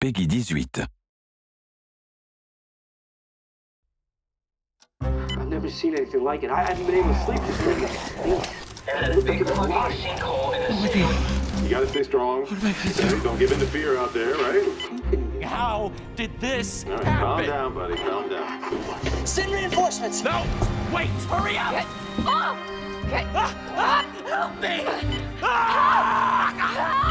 PEGI 18. I've never seen anything like it. I haven't been able to sleep this night. And a big fucking sinkhole in. You gotta stay strong. Okay, Don't give in to fear out there, right? How did this All right, calm down, buddy. Calm down. Send reinforcements. No! Wait! Hurry up! Oh! Okay. Ah, ah, help me! Ah!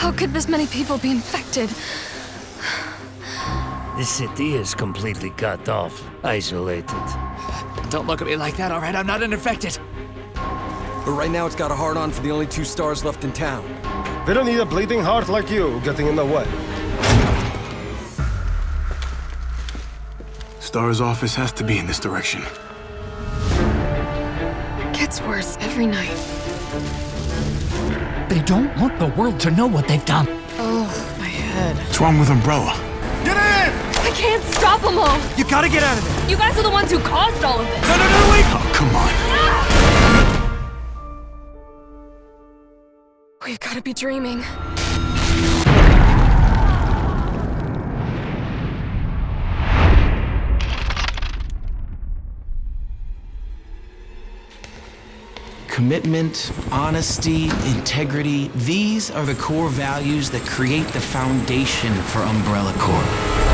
How could this many people be infected? The city is completely cut off, isolated. Don't look at me like that, alright? I'm not infected. But right now it's got a hard on for the only two stars left in town. They don't need a bleeding heart like you getting in the way. Star's office has to be in this direction. Gets worse every night. They don't want the world to know what they've done. Oh, my head. What's wrong with Umbrella? Get in! I can't stop them all! You gotta get out of there. You guys are the ones who caused all of this! No, no, no, wait! Oh, come on. We've gotta be dreaming. Commitment, honesty, integrity, these are the core values that create the foundation for Umbrella Corp.